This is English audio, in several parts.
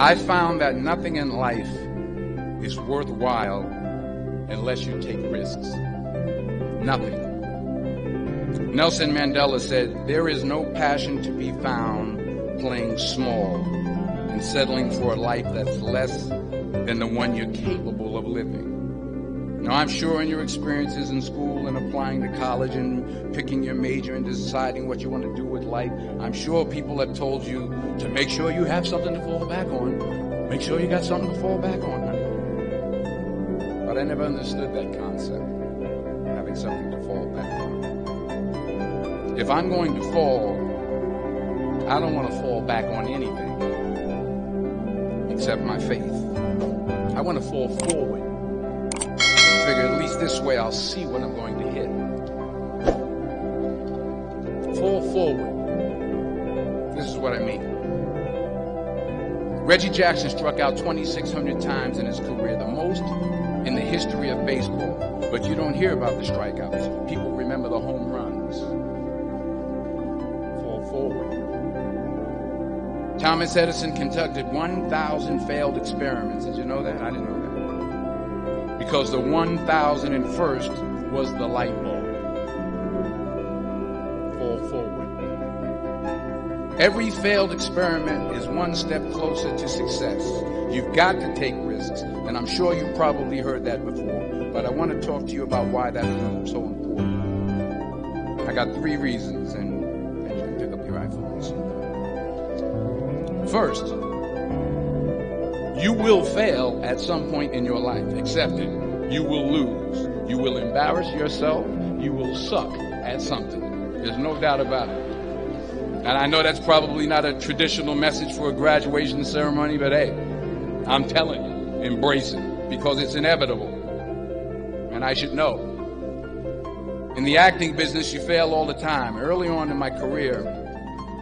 I found that nothing in life is worthwhile unless you take risks. Nothing. Nelson Mandela said, There is no passion to be found playing small and settling for a life that's less than the one you're capable of living. Now, I'm sure in your experiences in school and applying to college and picking your major and deciding what you want to do with life, I'm sure people have told you to make sure you have something to fall back on. Make sure you got something to fall back on, honey. But I never understood that concept, having something to fall back on. If I'm going to fall, I don't want to fall back on anything except my faith. I want to fall forward this way I'll see what I'm going to hit. Fall forward. This is what I mean. Reggie Jackson struck out 2,600 times in his career, the most in the history of baseball. But you don't hear about the strikeouts. People remember the home runs. Fall forward. Thomas Edison conducted 1,000 failed experiments. Did you know that? I didn't know because the 1001st was the light bulb. Fall forward. Every failed experiment is one step closer to success. You've got to take risks, and I'm sure you've probably heard that before, but I want to talk to you about why that is so important. I got three reasons, and, and you can pick up your iPhones. First, you will fail at some point in your life. Accept it. You will lose. You will embarrass yourself. You will suck at something. There's no doubt about it. And I know that's probably not a traditional message for a graduation ceremony, but hey, I'm telling you, embrace it because it's inevitable. And I should know. In the acting business, you fail all the time. Early on in my career,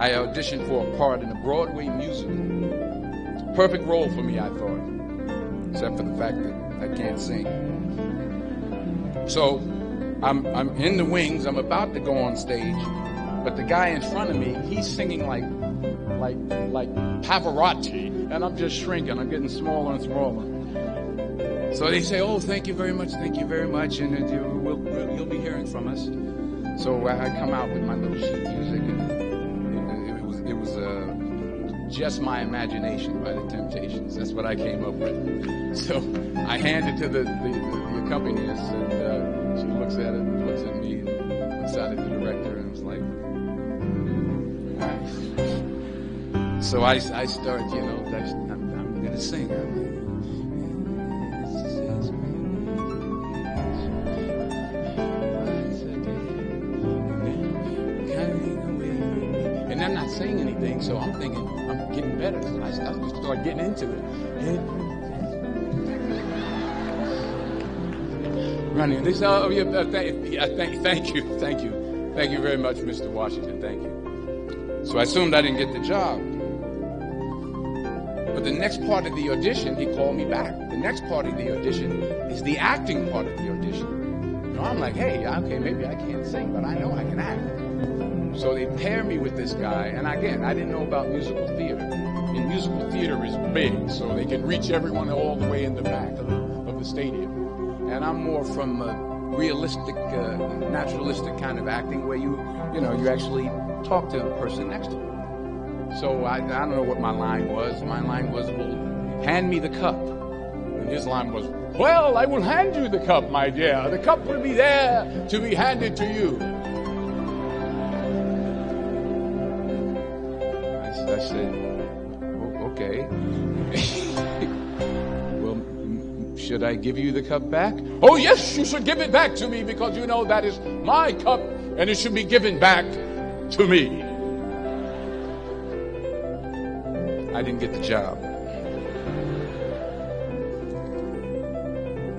I auditioned for a part in a Broadway musical. Perfect role for me, I thought, except for the fact that I can't sing. So I'm, I'm in the wings. I'm about to go on stage, but the guy in front of me, he's singing like, like, like Pavarotti, and I'm just shrinking. I'm getting smaller and smaller. So they say, "Oh, thank you very much, thank you very much," and uh, we'll, you'll be hearing from us. So I come out with my little sheet music, just my imagination by the Temptations. That's what I came up with. So I hand it to the, the, the accompanist, and uh, she looks at it, looks at me, and looks at the director, and was like, So I, I start, you know, I'm, I'm going to sing. Anything, so I'm thinking I'm getting better. So I, start getting into it. And, running. They say, "Oh, yeah, uh, thank, yeah, thank, thank you, thank you, thank you very much, Mr. Washington. Thank you." So I assumed I didn't get the job. But the next part of the audition, he called me back. The next part of the audition is the acting part of the audition. You know, I'm like, "Hey, okay, maybe I can't sing, but I know I can act." So they pair me with this guy, and again, I didn't know about musical theater. And musical theater is big, so they can reach everyone all the way in the back of the, of the stadium and I'm more from a realistic, uh, naturalistic kind of acting where you, you know, you actually talk to the person next to you. So I, I don't know what my line was. My line was, well, hand me the cup. And his line was, well, I will hand you the cup, my dear. The cup will be there to be handed to you. I, said, oh, okay. Well, should I give you the cup back? Oh, yes, you should give it back to me because you know that is my cup and it should be given back to me. I didn't get the job.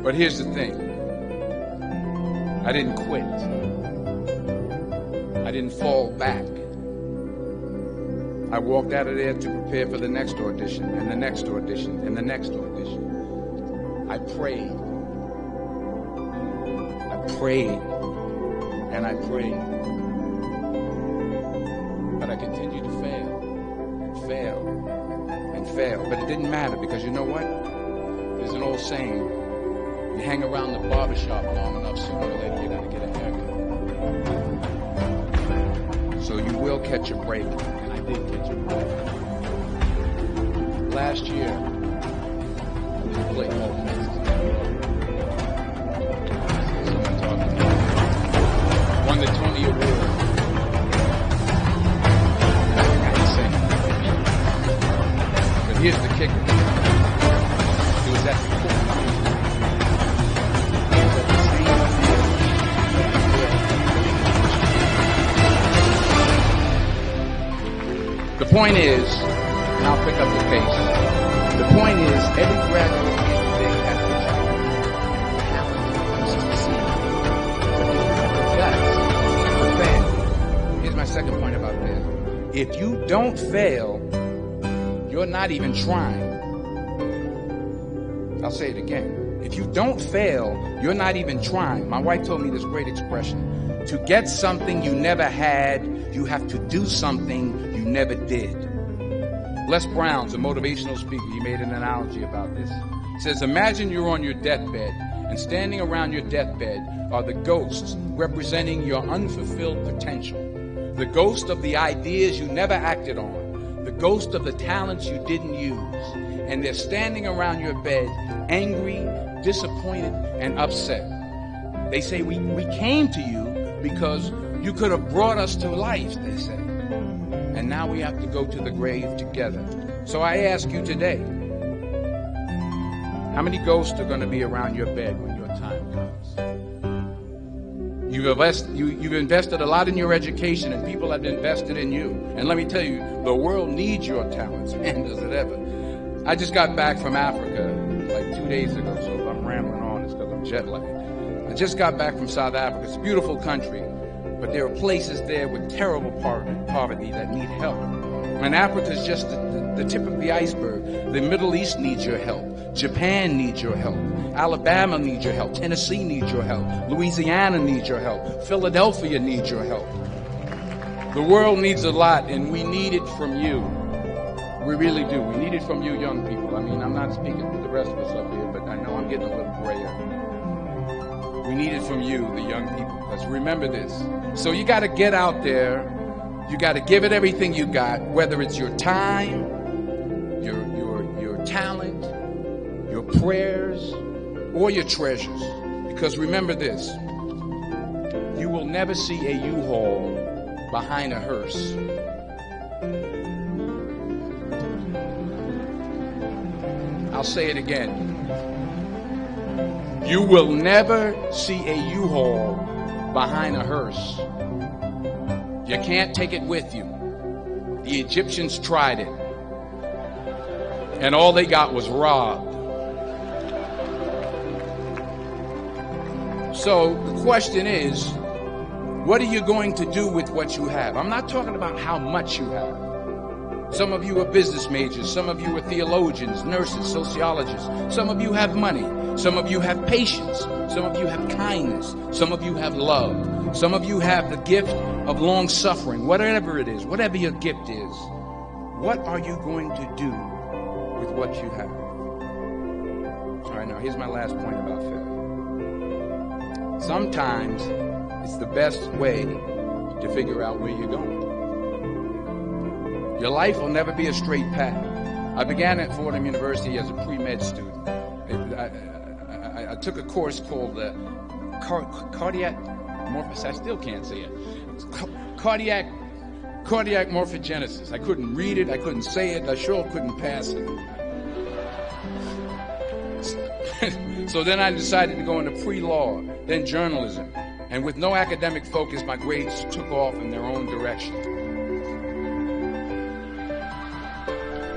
But here's the thing I didn't quit, I didn't fall back. I walked out of there to prepare for the next audition, and the next audition, and the next audition. I prayed. I prayed. And I prayed. But I continued to fail and fail and fail. But it didn't matter because you know what? There's an old saying. You hang around the barbershop long enough, sooner or later you're going to get a haircut. Will catch a break. And I did catch a break. Last year, I didn't play more Someone talking to me. Won the Tony Award. But here's the kicker. It was at the courthouse. The. The point is, and I'll pick up the pace. The point is, every graduate they have to talent to succeed. That's the fail. Here's my second point about fail. If you don't fail, you're not even trying. I'll say it again. If you don't fail, you're not even trying. My wife told me this great expression. To get something you never had, you have to do something you never did. Les Brown's a motivational speaker. He made an analogy about this. He says, Imagine you're on your deathbed, and standing around your deathbed are the ghosts representing your unfulfilled potential. The ghost of the ideas you never acted on. The ghost of the talents you didn't use. And they're standing around your bed, angry, disappointed, and upset. They say, We, we came to you because you could have brought us to life, they say. And now we have to go to the grave together. So I ask you today, how many ghosts are going to be around your bed when your time comes? You've, you, you've invested a lot in your education, and people have invested in you. And let me tell you, the world needs your talents, man, does it ever. I just got back from Africa like two days ago, so if I'm rambling on, it's because I'm jet lagged. I just got back from South Africa. It's a beautiful country, but there are places there with terrible poverty that need help. And Africa is just the, the, the tip of the iceberg. The Middle East needs your help. Japan needs your help. Alabama needs your help. Tennessee needs your help. Louisiana needs your help. Philadelphia needs your help. The world needs a lot, and we need it from you. We really do. We need it from you, young people. I mean, I'm not speaking for the rest of us up here, but I know I'm getting a little grayer. We need it from you, the young people. Because remember this. So you got to get out there. You got to give it everything you got, whether it's your time, your your your talent, your prayers, or your treasures. Because remember this. You will never see a U-Haul behind a hearse. I'll say it again. You will never see a U-Haul behind a hearse. You can't take it with you. The Egyptians tried it. And all they got was robbed. So the question is, what are you going to do with what you have? I'm not talking about how much you have. Some of you are business majors. Some of you are theologians, nurses, sociologists. Some of you have money. Some of you have patience. Some of you have kindness. Some of you have love. Some of you have the gift of long suffering. Whatever it is, whatever your gift is, what are you going to do with what you have? All right, now here's my last point about failure. Sometimes it's the best way to figure out where you're going. Your life will never be a straight path. I began at Fordham University as a pre-med student. I, I, I, took a course called uh, car, cardiac morphosis. I still can't say it. Cardiac cardiac morphogenesis. I couldn't read it. I couldn't say it. I sure couldn't pass it. so then I decided to go into pre-law, then journalism. And with no academic focus, my grades took off in their own direction.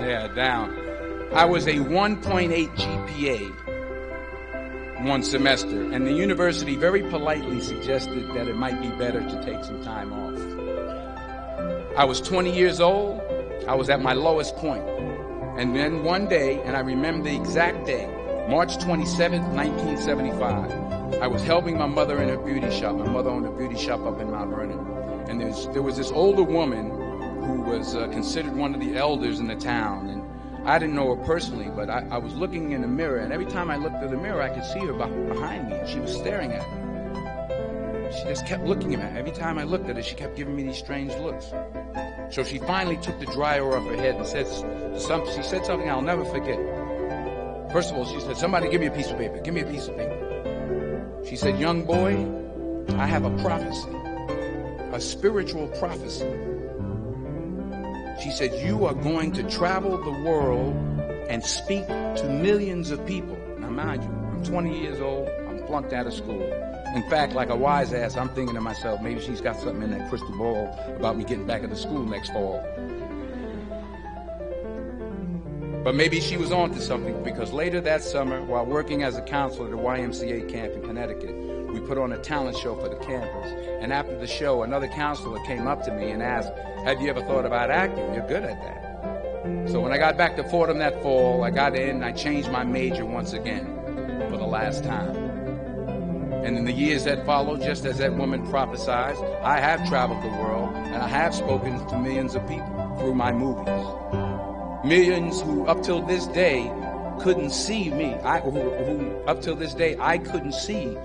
Yeah, down. I was a 1.8 GPA one semester, and the university very politely suggested that it might be better to take some time off. I was 20 years old. I was at my lowest point. And then one day, and I remember the exact day, March 27, 1975, I was helping my mother in her beauty shop. My mother owned a beauty shop up in Mount Vernon. And there was, there was this older woman who was uh, considered one of the elders in the town. And I didn't know her personally, but I, I was looking in the mirror, and every time I looked in the mirror, I could see her behind me, and she was staring at me. She just kept looking at me. Every time I looked at her, she kept giving me these strange looks. So she finally took the dryer off her head and said, some, she said something I'll never forget. First of all, she said, somebody give me a piece of paper. Give me a piece of paper. She said, young boy, I have a prophecy, a spiritual prophecy. She said, you are going to travel the world and speak to millions of people. Now mind you, I'm 20 years old. I'm flunked out of school. In fact, like a wise ass, I'm thinking to myself, maybe she's got something in that crystal ball about me getting back into school next fall. But maybe she was on to something because later that summer, while working as a counselor at a YMCA camp in Connecticut, we put on a talent show for the campus. And after the show, another counselor came up to me and asked, have you ever thought about acting? You're good at that. So when I got back to Fordham that fall, I got in and I changed my major once again for the last time. And in the years that followed, just as that woman prophesied, I have traveled the world and I have spoken to millions of people through my movies. Millions who up till this day couldn't see me. I, who, who up till this day I couldn't see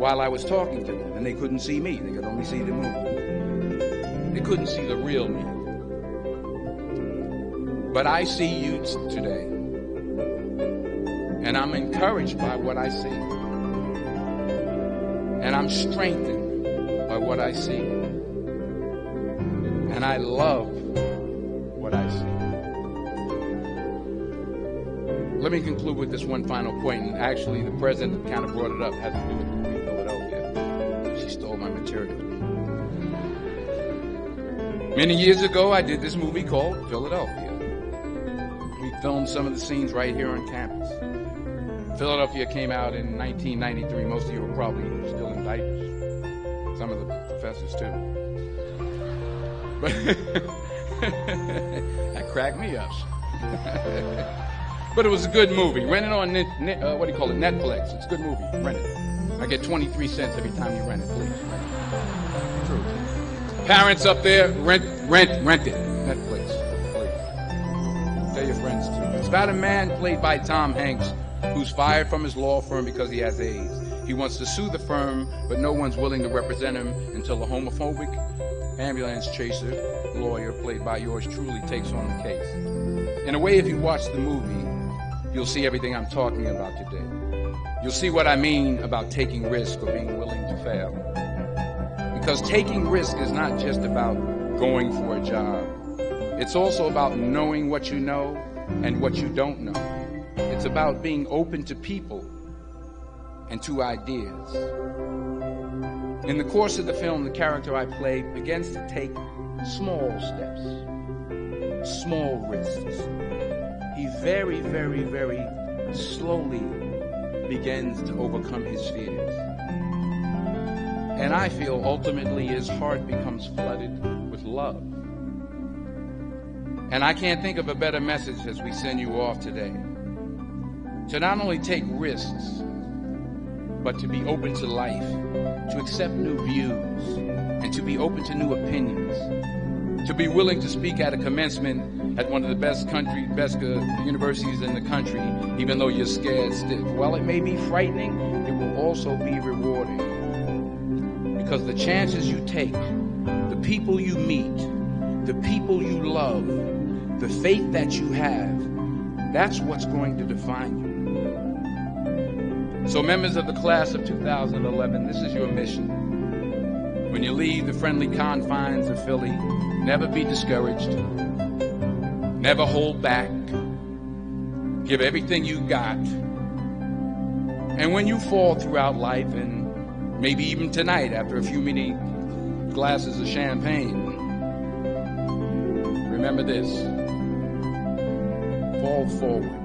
while I was talking to them, and they couldn't see me. They could only see the movie. They couldn't see the real me. But I see you today, and I'm encouraged by what I see. And I'm strengthened by what I see. And I love what I see. Let me conclude with this one final point, and actually the president kind of brought it up, to do with the Many years ago, I did this movie called Philadelphia. We filmed some of the scenes right here on campus. Philadelphia came out in 1993. Most of you were probably still in diapers. Some of the professors too. But that cracked me up. but it was a good movie. Rent it on, uh, what do you call it, Netflix. It's a good movie. Rent it. I get 23 cents every time you rent it, please. Parents up there, rent, rent, rent it. Netflix, please. Tell your friends too. It's about a man played by Tom Hanks who's fired from his law firm because he has AIDS. He wants to sue the firm, but no one's willing to represent him until a homophobic ambulance chaser lawyer, played by yours truly, takes on the case. In a way, if you watch the movie, you'll see everything I'm talking about today. You'll see what I mean about taking risk or being willing to fail. Because taking risk is not just about going for a job. It's also about knowing what you know and what you don't know. It's about being open to people and to ideas. In the course of the film, the character I play begins to take small steps, small risks. He very, very, very slowly begins to overcome his fears. And I feel ultimately his heart becomes flooded with love. And I can't think of a better message as we send you off today to not only take risks, but to be open to life, to accept new views, and to be open to new opinions, to be willing to speak at a commencement at one of the best country, best uh, universities in the country, even though you're scared stiff. While it may be frightening, it will also be rewarding. Because the chances you take, the people you meet, the people you love, the faith that you have, that's what's going to define you. So members of the class of 2011, this is your mission. When you leave the friendly confines of Philly, never be discouraged. Never hold back. Give everything you got. And when you fall throughout life, and maybe even tonight after a few many glasses of champagne, remember this. Fall forward